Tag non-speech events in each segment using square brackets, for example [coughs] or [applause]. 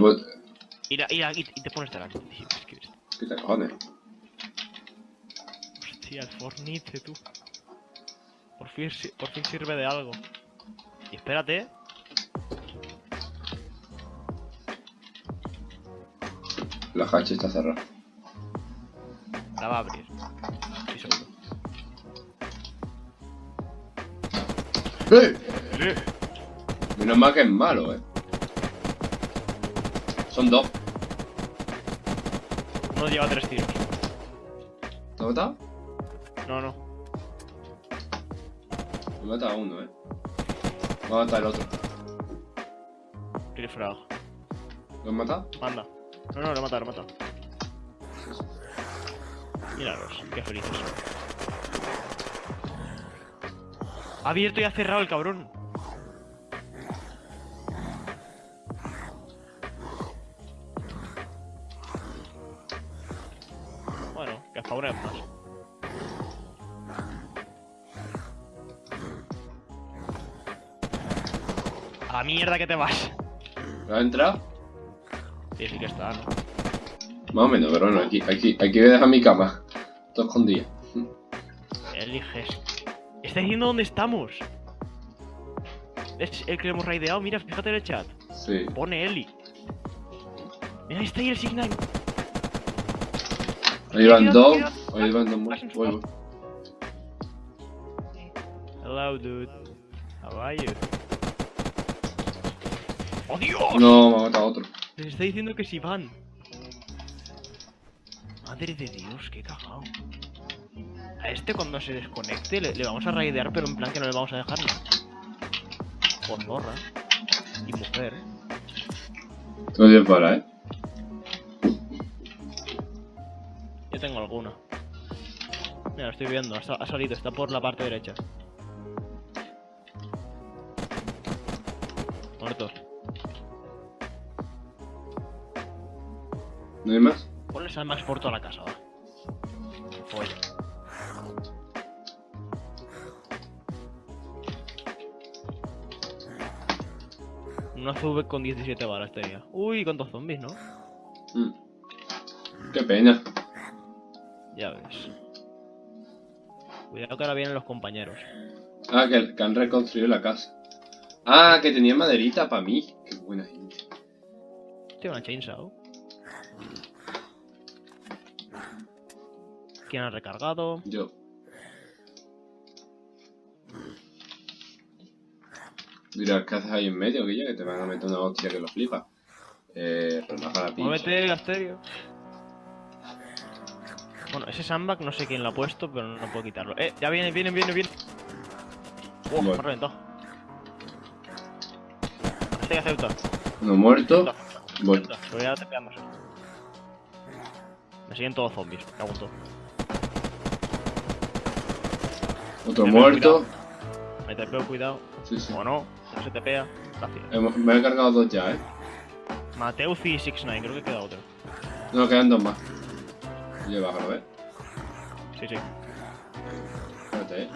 Pues, Ir, a- ir a- y te pones delante. ¿Qué te cojones? Hostia, el Fornite, tú. Por fin, si- por fin sirve de algo. Y espérate. La hacha está cerrada. La va a abrir. Sí, seguro. ¡Eh! Menos mal que es malo, eh. Son dos. Uno lleva tres tiros. ¿Te ha matado? No, no. Me he matado a uno, eh. Me ha matado el otro. Frag. ¿Lo has matado? Anda. No, no, lo he matado, lo he matado. Míralos, qué felices. Ha abierto y ha cerrado el cabrón. A la mierda que te vas. ¿Lo has entrado? Sí, sí que está, ¿no? Más o menos, pero bueno, aquí, aquí, aquí voy a dejar mi cama. Todo escondido. Eliges. Está diciendo dónde estamos. Es el que hemos raideado. Mira, fíjate en el chat. Sí. Pone Eli. Mira, ahí está ahí el signal. Ahí van dos. Ahí van dos más. Vas en su Voy, voy. Hello, dude. How are you? ¡Oh, Dios! No, me ha matado otro. Les está diciendo que si van. Madre de Dios, qué cagao. A este cuando se desconecte le, le vamos a raidear, pero en plan que no le vamos a dejar nada. Por zorra. Y mujer, ¿eh? Todo bien para, eh. Yo tengo alguna. Mira, lo estoy viendo, ha, sa- ha salido, está por la parte derecha. Muertos. ¿No hay más? Ponle Max por toda la casa, va. Folla. Una CV con 17 balas tenía. Uy, cuántos zombies, ¿no? Mm. Qué pena. Ya ves. Cuidado que ahora vienen los compañeros. Ah, que, que han reconstruido la casa. Ah, que tenía maderita para mí. Qué buena gente. Tiene una chainsaw. ¿Quién ha recargado? Yo. Mira, ¿qué haces ahí en medio, Guilla? Que te van a meter una hostia que lo flipa. Eh, relaja la pincha. Muévete, Asterio. Bueno, ese sandbag no sé quién lo ha puesto, pero no puedo quitarlo. Eh, ya viene, viene, viene, viene. Wow, me ha reventado. Este que acepta. Uno muerto. Acepta, Voy. acepta. Pero ya te pegamos. Me siguen todos zombies, me cago en todo. Otro muerto. Me te pego, cuidado. Sí, sí. O no, no se te pega. Gracias. Me he cargado dos ya, eh. Mateuzi 69, creo que queda otro. No, quedan dos más. Yo bajo, ¿ves? Sí, sí. Espérate, eh.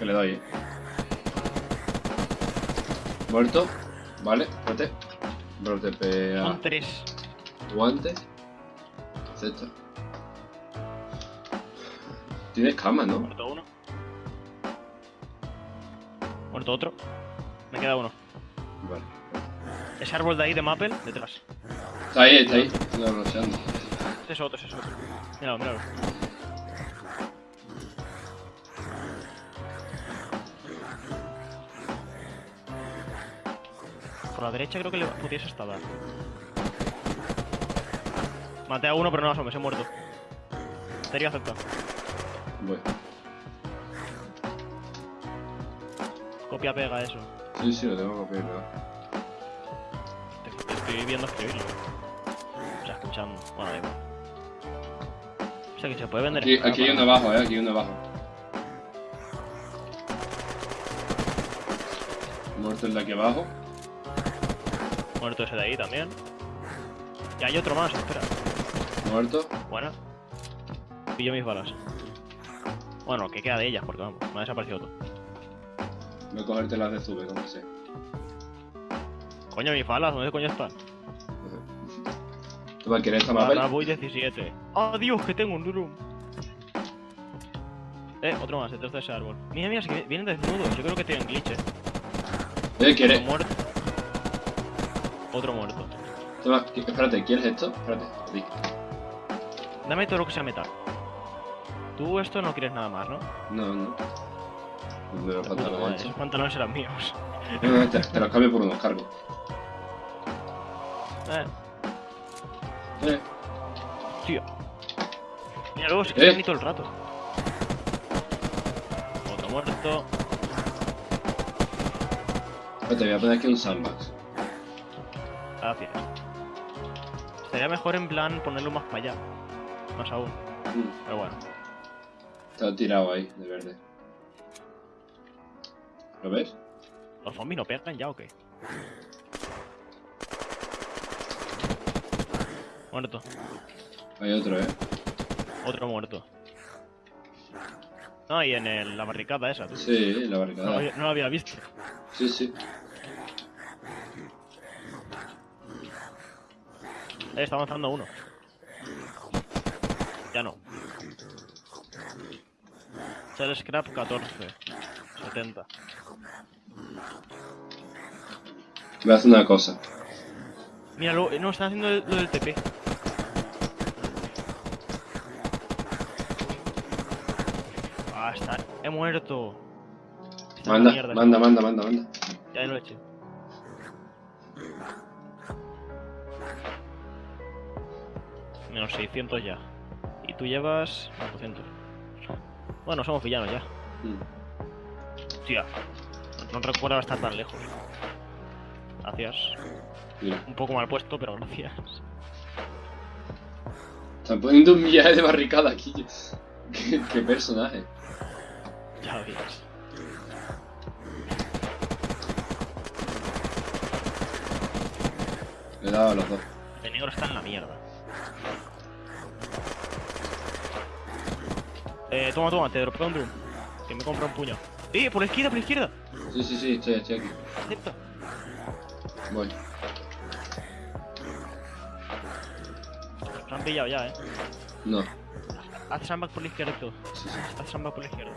Que le doy, eh. Muerto. Vale, espérate. Bro, te pega. Son tres. Guantes. Acepta. Tienes cama, ¿no? Muerto uno. Muerto otro. Me queda uno. Vale. Ese árbol de ahí de Maple, detrás. Está ahí, está ahí. No. Ese es otro, ese es otro. Míralo, míralo. Por la derecha creo que le pudiese estar. Maté a uno, pero no asome, se ha muerto. Sería aceptado. Voy. Copia, pega eso. Sí, sí, lo tengo copiado. Te, te estoy viendo escribirlo. O sea, escuchando. Bueno, da igual. Sea, que se puede vender. Aquí, aquí hay ¿no? uno abajo, eh. Aquí hay uno abajo. Muerto el de aquí abajo. Muerto ese de ahí también. Y hay otro más, espera. Muerto. Buena. Pillo mis balas. Bueno, que queda de ellas, porque vamos, me ha desaparecido otro. Voy a cogerte las de Zube, como sea. Coño, mis balas, ¿dónde coño están? Toma, ¿quieres esta mapa? Ahora voy 17. ¡Ah, Dios, que tengo un durum! Eh, otro más, detrás de ese árbol. Mira, mira, que vienen desnudos. Yo creo que tienen glitch, eh. Eh, Otro ¿quieres? muerto. Otro muerto. Toma, ¿qui- espérate, ¿quieres esto? Espérate. Dame todo lo que sea metal. Tú esto no quieres nada más, ¿no? No, no. Me los pantalones madre, esos pantalones eran míos. No, no, te, te los cambio por unos cargos. Eh, Eh, tío. Mira, luego se Eh. quedan ni todo el rato. Otro muerto. espérate, voy a poner aquí un sandbox. Gracias. Estaría mejor en plan ponerlo más para allá. Más aún. Mm, Pero bueno. Está tirado ahí, de verde. ¿Lo ves? ¿Los zombies no pegan ya o qué? Muerto. Hay otro, ¿eh? Otro muerto. No, y en el- la barricada esa, tú. Sí, la No, lo barricada. había- no lo había visto. Sí, sí. Eh, está avanzando uno. Ya no. Shell Scrap 14. 70. Voy a hacer una cosa. Mira, lo, no, están haciendo lo del TP. Está. He muerto. Está Manda, mierda, manda, manda, manda, manda. Ya lo he hecho. Menos 600 ya. Y tú llevas 400. Bueno, somos villanos ya. Mm. Tía. No, no recuerdo estar tan lejos. Gracias. Mira, Un poco mal puesto, pero gracias. están poniendo un viaje de barricada aquí. [laughs] ¿Qué, qué personaje? Ya ves. Le he dado a los dos. El negro está en la mierda. Eh, toma, toma, te dropeo un drum. Que me compra un puño. ¡Eh! ¡Por la izquierda, por la izquierda! Sí, sí, sí, estoy, estoy aquí. Acepta. Voy. Se han pillado ya, eh. No. Haz sandbag por la izquierda todo. Sí, sí. Haz sandbag por la izquierda.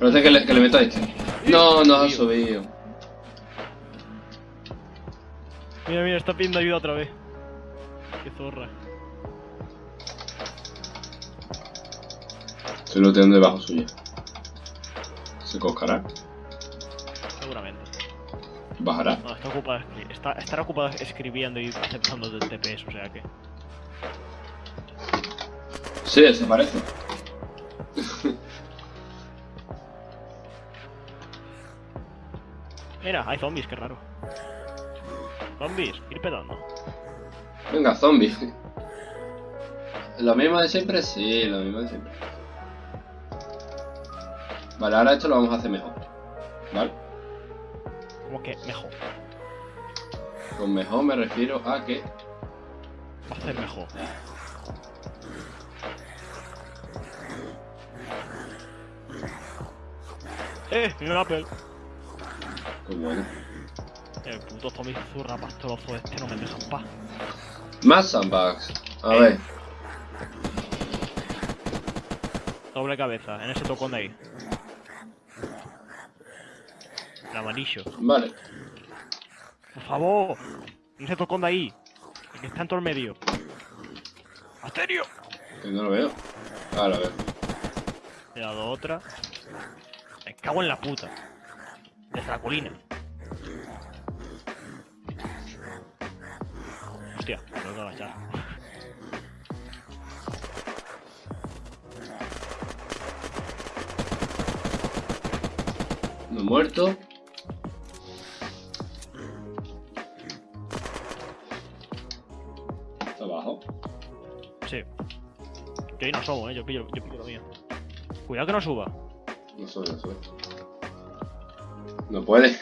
Espérate que le, que le meto a este. No, no ha subido. Mira, mira, está pidiendo ayuda otra vez. Qué zorra. Se lo tengo debajo suya. ¿Se coscará? Seguramente. ¿Bajará? No, está ocupado. escri- Está, estará ocupado escribiendo y aceptando del TPS, o sea que. Sí, desaparece. Mira, hay zombies, qué raro. Zombies, ir pedando. Venga, zombie. ¿Lo mismo de siempre? Sí, lo mismo de siempre. Vale, ahora esto lo vamos a hacer mejor. ¿Vale? Como que mejor. Con mejor me refiero a que... Va a ser mejor. Eh, mira un Apple. Pues bueno. El puto zombie zurra pastorozo este no me deja en paz. Más sandbags. A Eh. ver. Doble cabeza, en ese tocón de ahí. El amarillo. Vale. Por favor, en ese tocón de ahí. El que está en todo el medio. ¡Asterio! Que no lo veo. Ah, lo veo. He dado otra. Me cago en la puta. Desde la colina. Hostia, me tengo que agachar. No muerto. Está abajo. Sí. Yo ahí no sobo, eh. Yo pillo, yo pillo lo mío. Cuidado que no suba. No sube, no sube. No puede.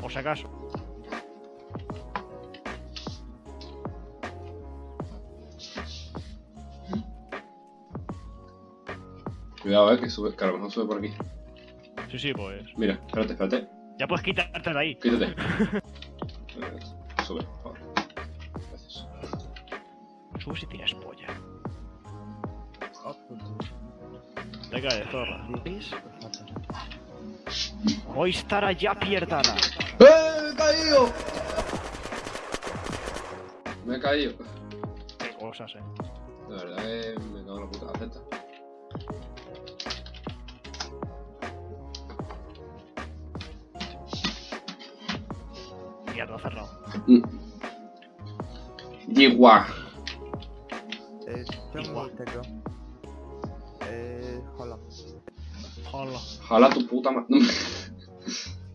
Por si acaso. Cuidado, eh, que sube, que a lo mejor sube por aquí. Sí, sí, pues. Mira, espérate, espérate. Ya puedes quitarte de ahí. Quítate. [laughs] Sube, por favor. Gracias. Sube si tienes polla. Appunto. Te cae, zorra. Hoy estará ya pierdada. ¡Eh! ¡Me he caído! Me he caído. Qué cosas, eh. La verdad que me cago en la puta. Acepta. Mierda, cerrado. Yigua. E, czemu Igła. tego? E, hola. Hola. Jala tu puta ma... [laughs]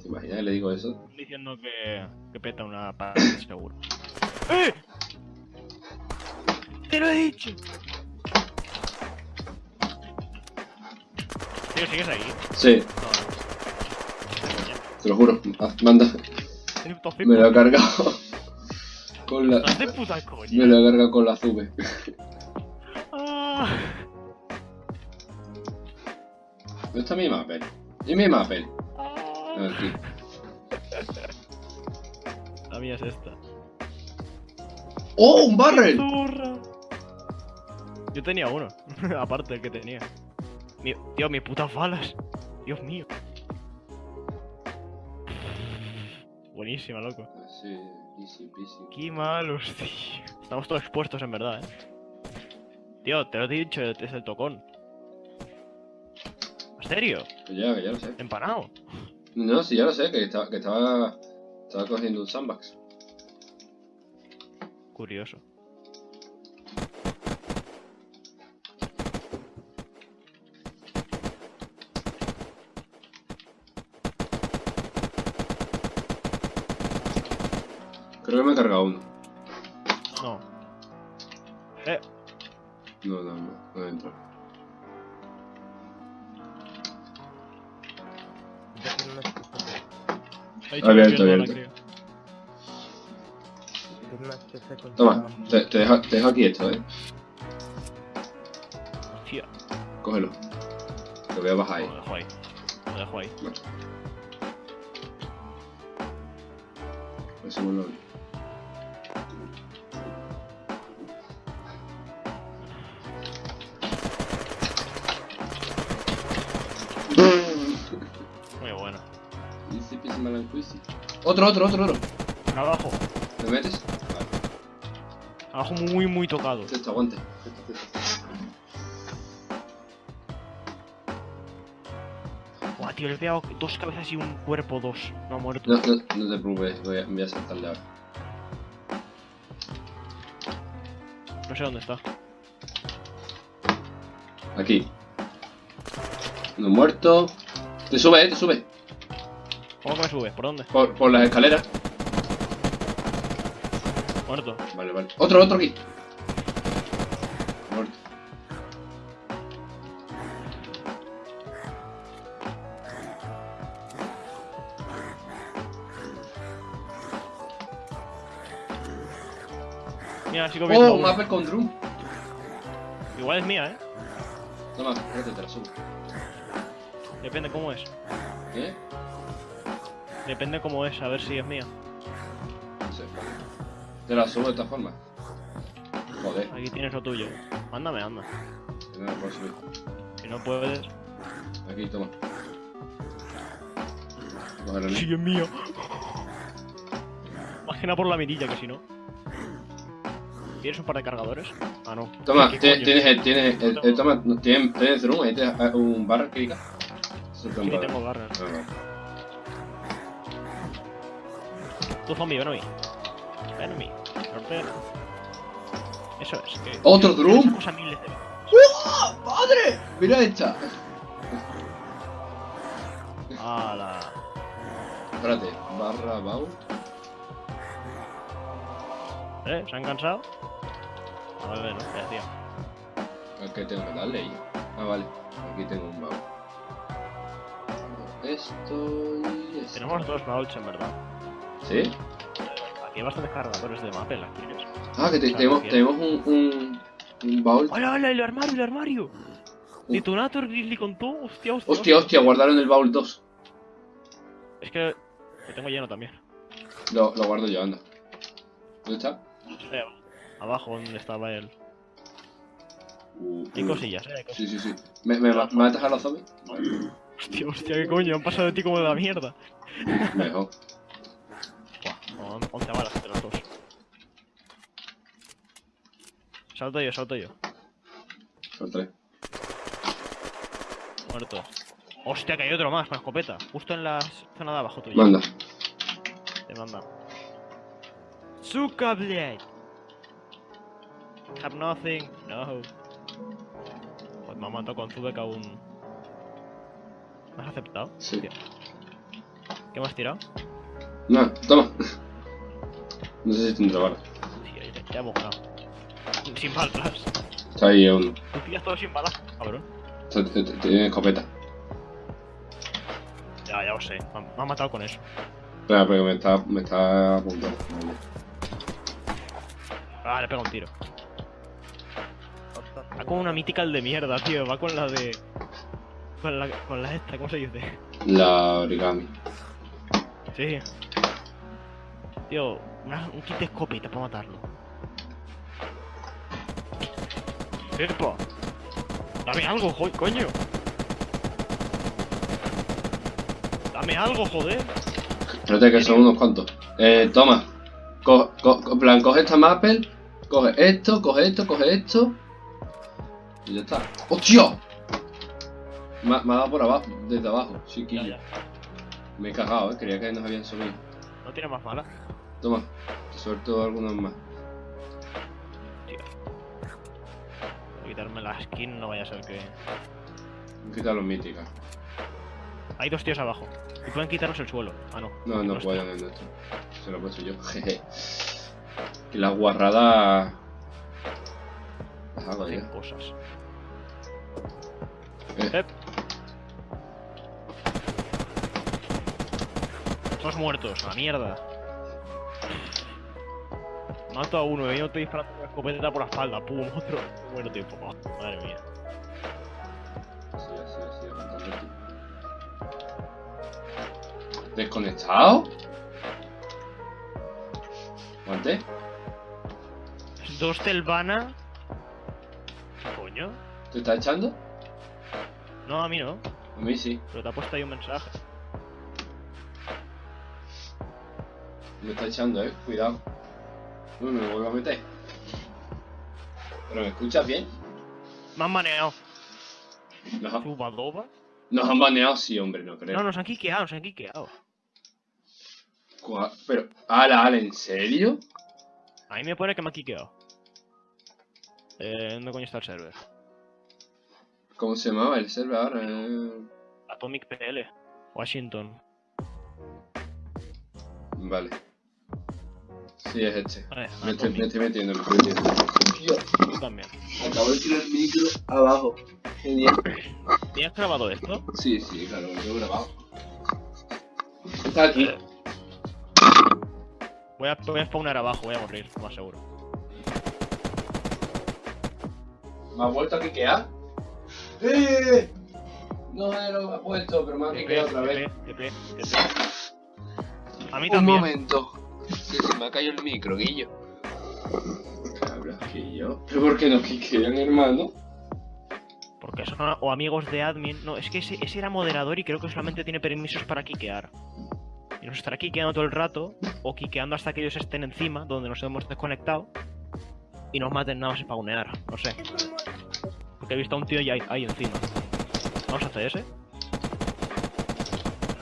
¿Te imaginas que le digo eso? Diciendo que, que peta una pared [coughs] seguro. ¡Eh! ¡Te lo he dicho! Tío, ¿sigues ahí? Sí, No, te lo juro. Haz- Manda. no. Me lo he cargado. Con la... Me lo he cargado con la Zube. Ah. ¿Dónde está mi mapel? ¿Y mi mapel? Aquí. La mía es esta. ¡Oh, un barrel! Yo tenía uno, [laughs] aparte del que tenía. Mi- tío, mis putas balas. Dios mío. Buenísima, loco. Sí, easy peasy. Qué malos, tío. Estamos todos expuestos en verdad, eh. Tío, te lo he dicho desde el tocón. ¿En serio? Que ya, que ya lo sé. ¿Empanado? No, sí, ya lo sé, que estaba, que estaba, estaba cogiendo un sandbox. Curioso. Creo que me he cargado uno. Dicho Abierto, abierto. Toma, te, te dejo, te dejo aquí esto, eh. Hostia, Cógelo. Te voy a bajar ahí. lo dejo ahí. Lo dejo ahí. Vale. Eso Otro, otro, otro, otro. Abajo. ¿Me metes? Vale. Abajo muy, muy tocado. Esto, aguante. Esto, esto. Buah, tío, le he pegado dos cabezas y un cuerpo dos. No ha muerto. No, no, no te preocupes, voy a, voy a saltarle ahora. No sé dónde está. Aquí. Uno muerto. Te sube, eh, te sube. ¿Cómo que me sube? ¿Por dónde? Por, por las escaleras. Muerto. Vale, vale. Otro, otro aquí. Muerto. Mira, sigo viendo. Oh, un mapper con drum. Igual es mía, eh. Toma, espérate, te la subo. Depende cómo es. ¿Qué? Depende cómo es, a ver si es mía. No sé. Te la subo de esta forma. Joder, Aquí tienes lo tuyo. Mándame, anda. no la puedo subir. Si no puedes. Aquí, toma. Cógelo, ¿no? Sí, es mío. Nada por la mirilla, que si no. ¿Tienes un par de cargadores? Ah, no. Toma, ¿Qué tienes, tienes, el- tienes, el- No el- toma, no, tienes, tienes ahí tienes ah, un barra que diga. Sí, tengo. Ah, vale. Tú zombie, ven a mí. Ven a mí. Ven. Eso es. Que ¡Otro drum! Cosa miles de veces. ¡Ah, ¡Padre! Mira esta. ¡Hala! Espérate, barra bout. ¿Eh? ¿Se han cansado? A ver, no, ya, tío. ¿A qué tengo que darle ahí? Ah, vale. Aquí tengo un baúl. Esto y esto. Tenemos dos bauls en verdad. ¿Sí? Aquí hay bastantes cargadores de mapel, ¿las quieres? Ah, que te- tenemos, tenemos un, un, un baúl. ¡Hola, hola! ¡El armario, el armario! Detonator Grizzly con todo. Hostia, hostia. Hostia, hostia, guardaron el baúl 2. Es que lo tengo lleno también. Lo, lo guardo yo, anda. ¿Dónde está? Eh, abajo donde estaba él. Uh, Hay uh. cosillas, eh. Hay cosillas. Sí, sí, sí. ¿Me, me, me matas a los zombies? Hostia, hostia, qué coño, han pasado de ti como de la mierda. Mejor. Buah, on- 11 balas entre los dos. Salto yo, salto yo. Tres. Muerto. Hostia, que hay otro más con escopeta. Justo en la zona de abajo tuya. Manda. Te manda. Suka, blade. Have nothing. No. Pues me ha matado con Zubek aún. ¿Me has aceptado? Sí. ¿Qué me has tirado? No, toma. No sé si tendrá balas. Tío, ya, ya hemos ganado. Sin balas. Está ahí uno. Tú tiras todo sin balas, cabrón. Tiene escopeta. Ya, ya lo sé. Me ha, me ha matado con eso. Espera, pero me está, me está apuntando. Ah, le pega un tiro. Va con una mythical de mierda, tío. Va con la de. Con la, con la esta, ¿cómo se dice? La origami. Sí. Tío, una- un kit de escopeta para matarlo. ¡Epa! ¡Dame algo, jo- coño! ¡Dame algo, joder! Espérate que son unos cuantos. Eh, toma. Co co co- en plan, coge esta maple. Coge esto, coge esto, coge esto. Y ya está. ¡Hostia! Me, ha- dado por abajo, desde abajo, chiquillo. Me he cagado, eh. Creía que nos habían subido. No tiene más balas. Toma, te suelto algunos más. Voy a quitarme la skin, no vaya a ser que. Voy a quitar los míticas. Hay dos tíos abajo. Y pueden quitarnos el suelo. Ah, no. No, no pueden el nuestro. Se lo he puesto yo. [laughs] Jeje. Que la guarrada. Las hago Hacen ya. cosas. Eh. Todos muertos, a la mierda. Mato a uno, y yo estoy disparando con la escopeta por la espalda. Pum, [laughs] otro. Muero tiempo. Oh, madre mía. Así, así, así, aguantando. ¿Desconectado? ¿Aguanté? Dos Telvana. ¿Qué coño? ¿Te está echando? No, a mí no. A mí sí. Pero te ha puesto ahí un mensaje. Me está echando, eh. Cuidado. No me vuelvo a meter. ¿Pero me escuchas bien? Me han baneado. No. ¿Zubadoba? Nos han baneado, sí, hombre, no creo. No, nos han quiqueado, nos han quiqueado. Pero, ala, ala, ¿en serio? A mí me pone que me ha quiqueado. Eh, ¿dónde coño está el server? ¿Cómo se llamaba el server ahora? Eh, Atomic PL. Washington. Vale. Sí, es este. Vale, Me estoy, me Atomic. estoy metiendo, me estoy metiendo. Tú también. acabo de tirar el micro abajo. Genial. ¿Tienes grabado esto? Sí, sí, claro, lo tengo grabado. Está aquí. Eh. Voy a, voy a spawnar abajo, voy a morir, lo más seguro. ¿Me ha vuelto a quiquear? ¡Eh! No me lo ha puesto, pero me ha quiqueado otra vez. A mí Un también. momento. Se me ha caído el micro, Guillo. Cabras, Guillo. ¿Pero por qué no quiquean, hermano? Porque son o amigos de admin. No, es que ese, ese era moderador y creo que solamente tiene permisos para quiquear. Y nos estará quiqueando todo el rato, o quiqueando hasta que ellos estén encima, donde nos hemos desconectado, y nos maten nada más spawnear. No sé. Porque he visto a un tío ahí, ahí encima. Vamos a hacer ese.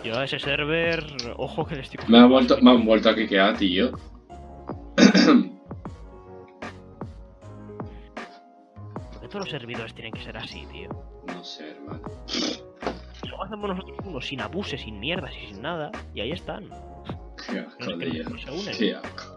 Yo a ese server, ojo que le estoy Me, ha vuelto, me han vuelto a quiquear, tío. ¿Por [clears throat] qué todos los servidores tienen que ser así, tío? No sé, hermano. Luego hacemos nosotros uno sin abuses, sin mierdas y sin nada, y ahí están. Qué asco, No se unen. Qué asco.